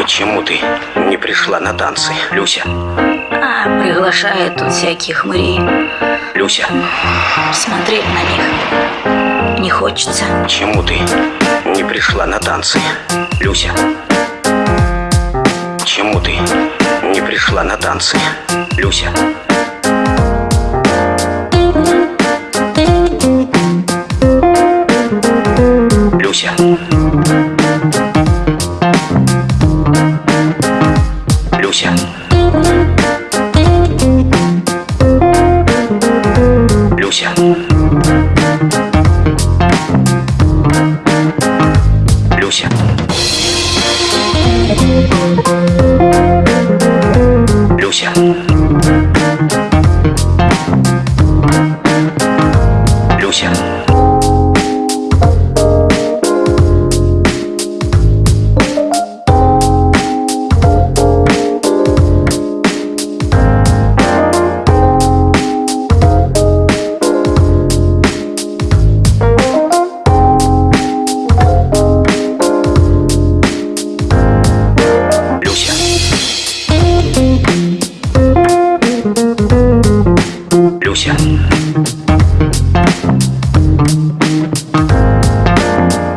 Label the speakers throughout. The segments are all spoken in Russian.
Speaker 1: Почему ты не пришла на танцы, Люся?
Speaker 2: А, приглашает тут всяких хмырей.
Speaker 1: Люся,
Speaker 2: Смотреть на них не хочется.
Speaker 1: почему ты не пришла на танцы, Люся? Почему ты не пришла на танцы? Люся. Люся. Люся. Люся. Люся.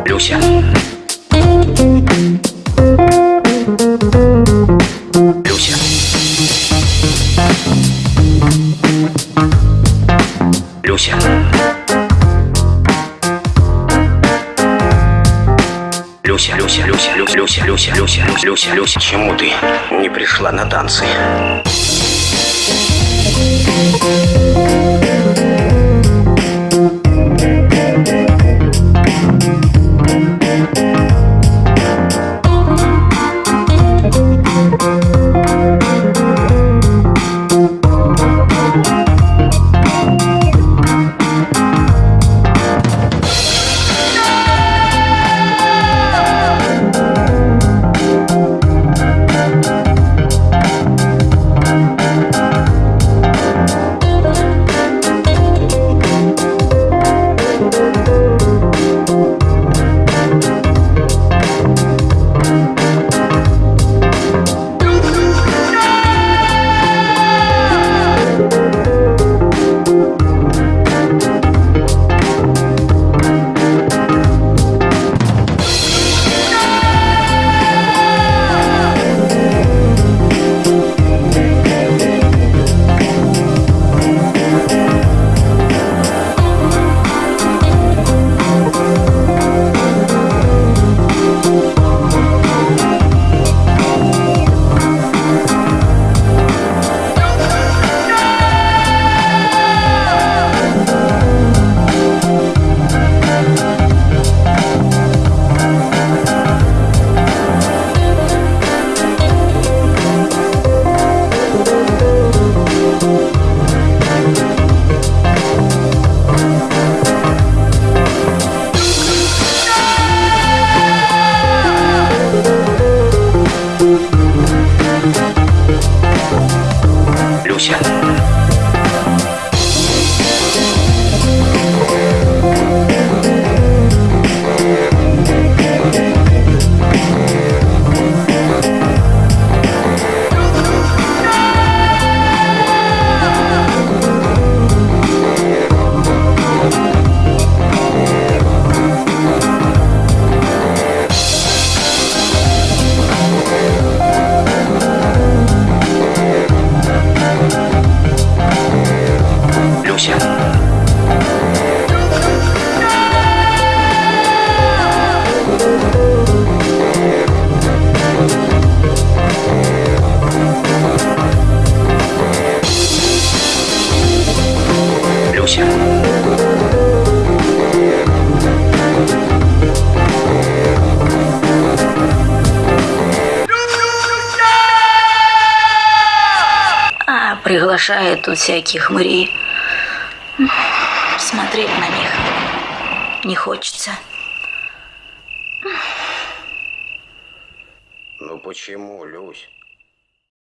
Speaker 1: Люся. Люся. Люся. Люся, Люся, Люся, Люся, Люся, Люся, Люся, Люся, Люся, чему ты не пришла на танцы? Thank
Speaker 2: you. Приглашает тут всяких хмырей. Смотреть на них не хочется.
Speaker 1: Ну почему, Люсь?